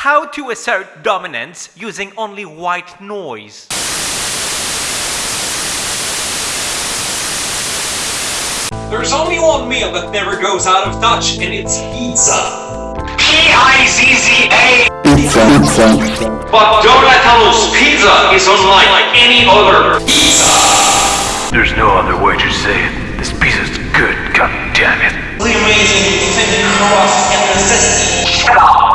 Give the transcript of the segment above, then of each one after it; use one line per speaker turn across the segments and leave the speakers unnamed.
How to assert dominance using only white noise.
There's only one meal that never goes out of touch, and it's pizza.
P-I-Z-Z-A
Pizza, pizza.
But Donatello's pizza is unlike any other pizza.
There's no other way to say it. This pizza's good, god damn it.
The amazing thin crust and the zesty
The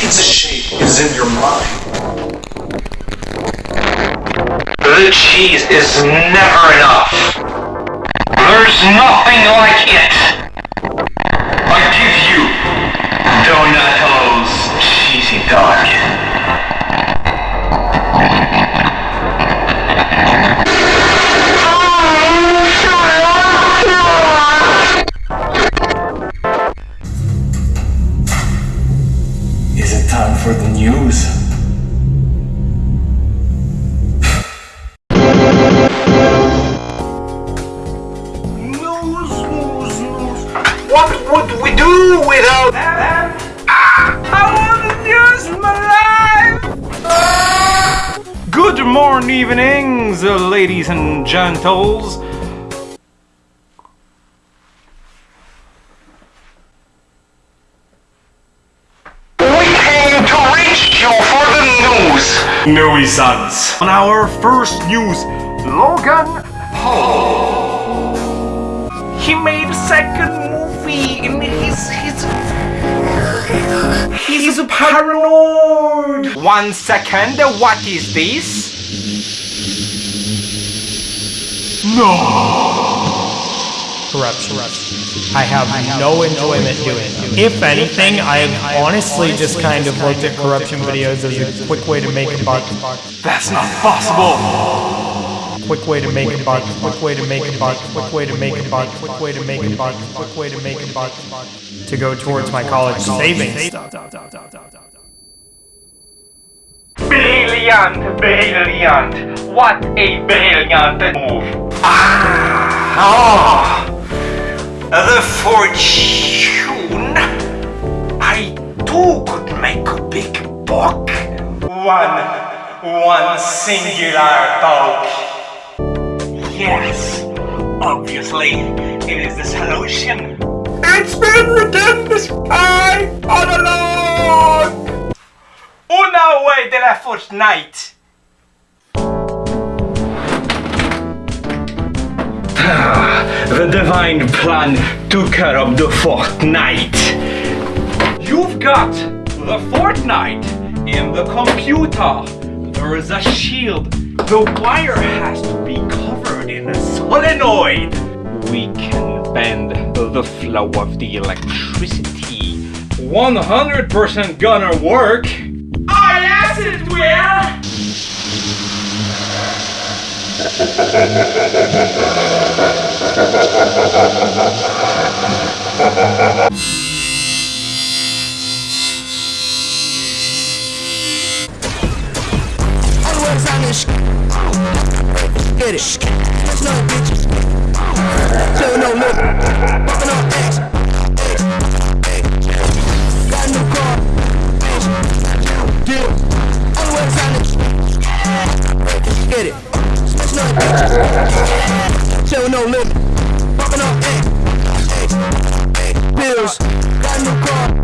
pizza shape is in your mind.
The cheese is never enough. There's nothing like it.
Good evenings, uh, ladies and gentles.
We came to reach you for the news.
Nuisance. On our first news, Logan Paul. He made a second movie and he's he's he's paranoid. One second, what is this?
Corruption. I have no enjoyment doing it. If anything, I've honestly just kind of looked at corruption videos as a quick way to make a buck.
That's not possible.
Quick way to make a buck. Quick way to make a buck. Quick way to make a buck. Quick way to make a buck. Quick way to make a buck. To go towards my college savings.
Brilliant, brilliant. What a brilliant move. Ah, the fortune. I too could make a big buck. One, one singular buck. Yes, obviously, it is the solution. It's been within the sky all along. Una way de la fortnight. the divine plan took care of the fortnight. You've got the fortnight in the computer. There is a shield. The wire has to be covered in a solenoid. We can bend the flow of the electricity. 100% gonna work. Oh yes it will!
Get it. No bitches. No, no, no. Bumping on X. Get it. Show no limit. Bumping on egg. Pills. Got new car.